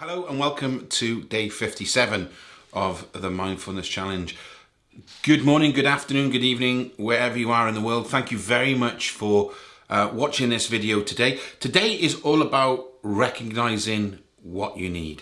Hello and welcome to day 57 of the Mindfulness Challenge. Good morning, good afternoon, good evening, wherever you are in the world. Thank you very much for uh, watching this video today. Today is all about recognizing what you need.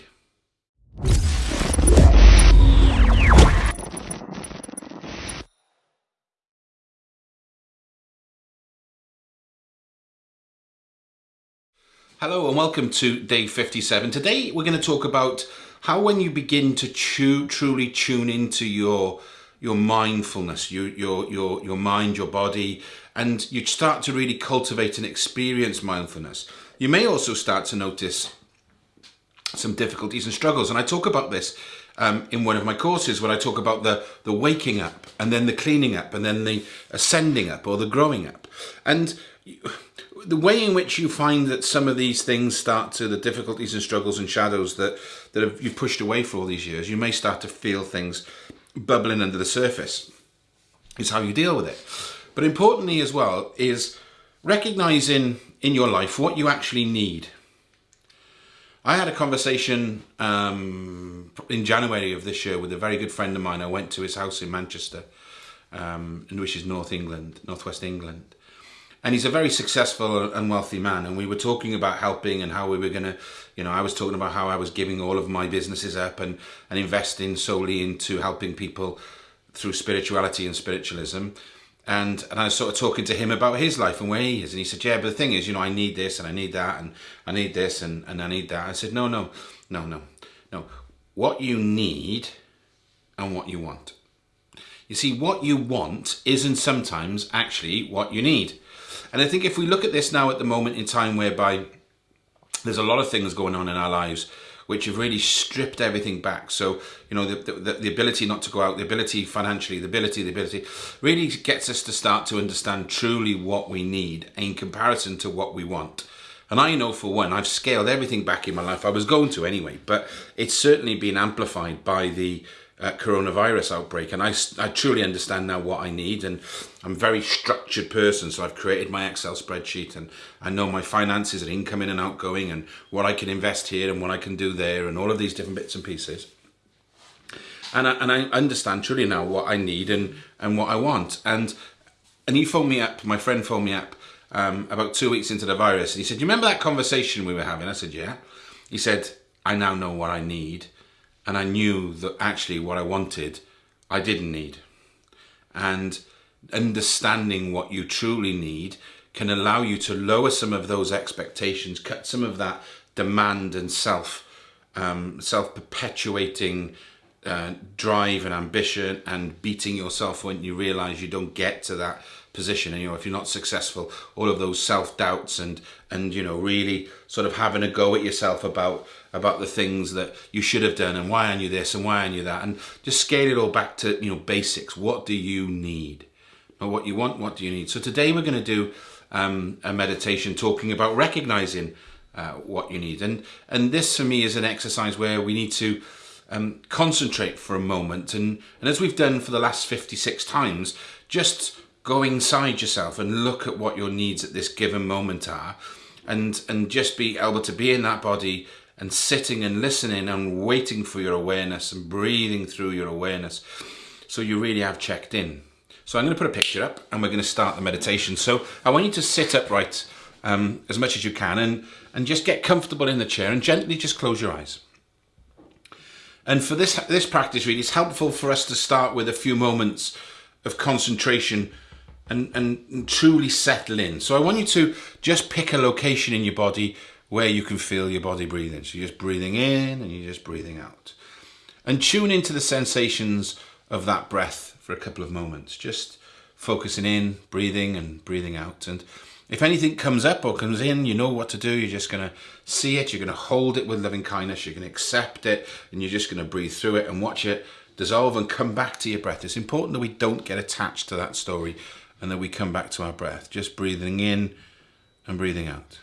Hello and welcome to day 57. Today we're going to talk about how when you begin to chew, truly tune into your your mindfulness, your, your, your, your mind, your body, and you start to really cultivate and experience mindfulness. You may also start to notice some difficulties and struggles. And I talk about this um, in one of my courses when I talk about the, the waking up and then the cleaning up and then the ascending up or the growing up. And the way in which you find that some of these things start to the difficulties and struggles and shadows that that have, you've pushed away for all these years, you may start to feel things bubbling under the surface. Is how you deal with it. But importantly as well is recognizing in your life what you actually need. I had a conversation um, in January of this year with a very good friend of mine. I went to his house in Manchester, um, which is North England, Northwest England and he's a very successful and wealthy man. And we were talking about helping and how we were going to you know i was talking about how i was giving all of my businesses up and and investing solely into helping people through spirituality and spiritualism. And and i was sort of talking to him about his life and where he is. And he said yeah but the thing is you know i need this and i need that and i need this and, and i need that. I said no no no no no. What you need and what you want. You see what you want isn't sometimes actually what you need and I think if we look at this now at the moment in time whereby there's a lot of things going on in our lives which have really stripped everything back. So, you know, the, the, the, ability not to go out, the ability financially, the ability, the ability, really gets us to start to understand truly what we need in comparison to what we want. And I know for one, I've scaled everything back in my life. I was going to anyway, but it's certainly been amplified by the uh, coronavirus outbreak. And I, I truly understand now what I need. And I'm a very structured person. So I've created my Excel spreadsheet and I know my finances and incoming and outgoing and what I can invest here and what I can do there and all of these different bits and pieces. And I, and I understand truly now what I need and, and what I want. And, and he phoned me up, my friend phoned me up um, about two weeks into the virus. And he said, you remember that conversation we were having? I said, yeah. He said, I now know what I need and I knew that actually what I wanted, I didn't need. And understanding what you truly need can allow you to lower some of those expectations, cut some of that demand and self, um, self-perpetuating uh, drive and ambition and beating yourself when you realize you don't get to that position. And you know if you're not successful all of those self-doubts and and you know really sort of having a go at yourself about about the things that you should have done and why aren't you this and why aren't you that. And just scale it all back to you know basics. What do you need? Not what you want what do you need? So today we're going to do um, a meditation talking about recognizing uh, what you need. And and this for me is an exercise where we need to um, concentrate for a moment. And and as we've done for the last 56 times just go inside yourself and look at what your needs at this given moment are and and just be able to be in that body and sitting and listening and waiting for your awareness and breathing through your awareness so you really have checked in. So I'm going to put a picture up and we're going to start the meditation. So I want you to sit upright um, as much as you can and and just get comfortable in the chair and gently just close your eyes. And for this this practice really it's helpful for us to start with a few moments of concentration and, and truly settle in. So I want you to just pick a location in your body where you can feel your body breathing. So you're just breathing in and you're just breathing out. And tune into the sensations of that breath for a couple of moments. Just focusing in, breathing and breathing out. And if anything comes up or comes in, you know what to do. You're just going to see it. You're going to hold it with loving kindness. You're going to accept it and you're just going to breathe through it and watch it dissolve and come back to your breath. It's important that we don't get attached to that story and then we come back to our breath, just breathing in and breathing out.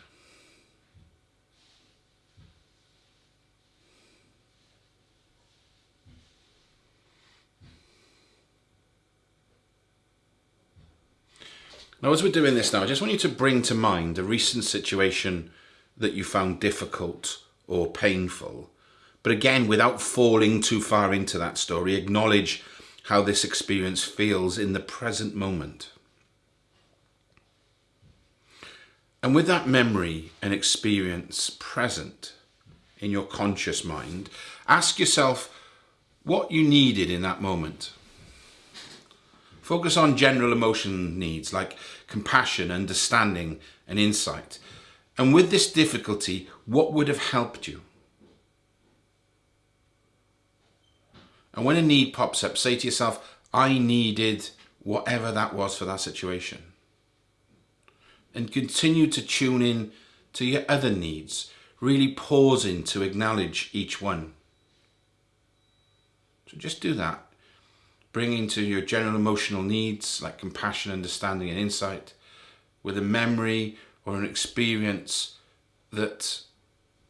Now, as we're doing this now, I just want you to bring to mind a recent situation that you found difficult or painful But again, without falling too far into that story, acknowledge how this experience feels in the present moment. And with that memory and experience present in your conscious mind, ask yourself what you needed in that moment. Focus on general emotion needs like compassion, understanding, and insight. And with this difficulty, what would have helped you? And when a need pops up, say to yourself, I needed whatever that was for that situation. And continue to tune in to your other needs, really pausing to acknowledge each one. So just do that. Bring into your general emotional needs like compassion, understanding, and insight with a memory or an experience that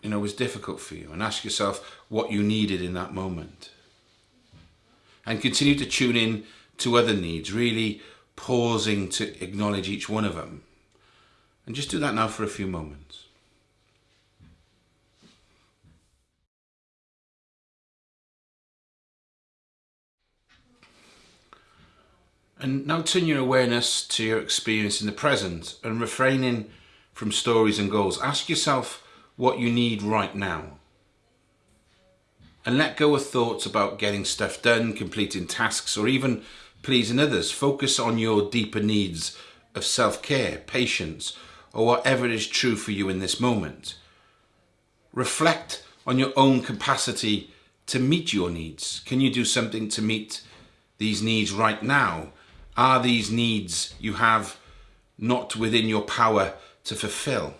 you know was difficult for you and ask yourself what you needed in that moment and continue to tune in to other needs really pausing to acknowledge each one of them and just do that now for a few moments And now turn your awareness to your experience in the present and refraining from stories and goals. Ask yourself what you need right now. And let go of thoughts about getting stuff done, completing tasks, or even pleasing others. Focus on your deeper needs of self-care, patience, or whatever is true for you in this moment. Reflect on your own capacity to meet your needs. Can you do something to meet these needs right now? Are these needs you have not within your power to fulfill?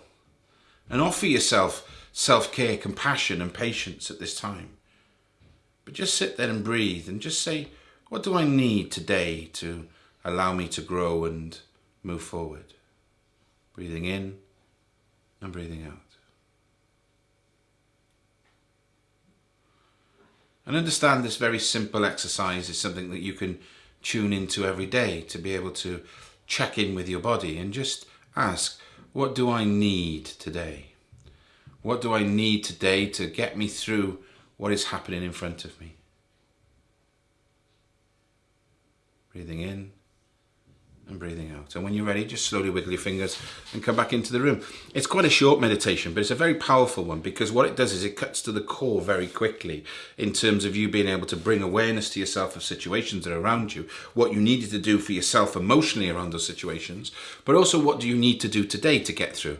And offer yourself self-care, compassion and patience at this time. But just sit there and breathe and just say, what do I need today to allow me to grow and move forward? Breathing in and breathing out. And understand this very simple exercise is something that you can tune into every day to be able to check in with your body and just ask, what do I need today? What do I need today to get me through what is happening in front of me? Breathing in and breathing out. And when you're ready, just slowly wiggle your fingers and come back into the room. It's quite a short meditation, but it's a very powerful one because what it does is it cuts to the core very quickly in terms of you being able to bring awareness to yourself of situations that are around you, what you needed to do for yourself emotionally around those situations, but also what do you need to do today to get through.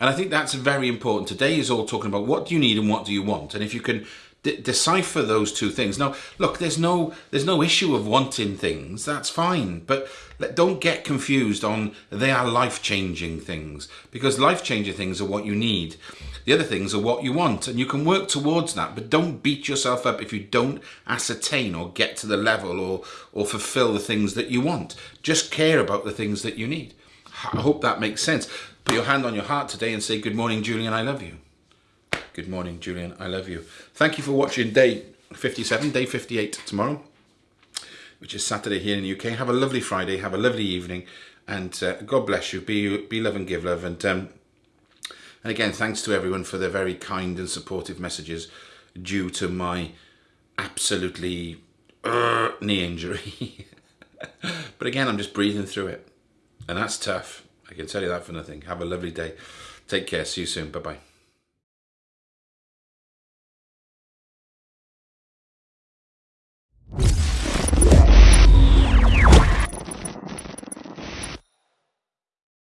And I think that's very important. Today is all talking about what do you need and what do you want. And if you can decipher those two things. Now, look, there's no there's no issue of wanting things. That's fine, but don't get confused on they are life-changing things because life-changing things are what you need. The other things are what you want, and you can work towards that. But don't beat yourself up if you don't ascertain or get to the level or or fulfill the things that you want. Just care about the things that you need. I hope that makes sense. Put your hand on your heart today and say, "Good morning, Julian. I love you." Good morning, Julian. I love you. Thank you for watching day 57, day 58 tomorrow, which is Saturday here in the UK. Have a lovely Friday. Have a lovely evening. And uh, God bless you. Be, be love and give love. And, um, and again, thanks to everyone for their very kind and supportive messages due to my absolutely uh, knee injury. but again, I'm just breathing through it. And that's tough. I can tell you that for nothing. Have a lovely day. Take care. See you soon. Bye-bye.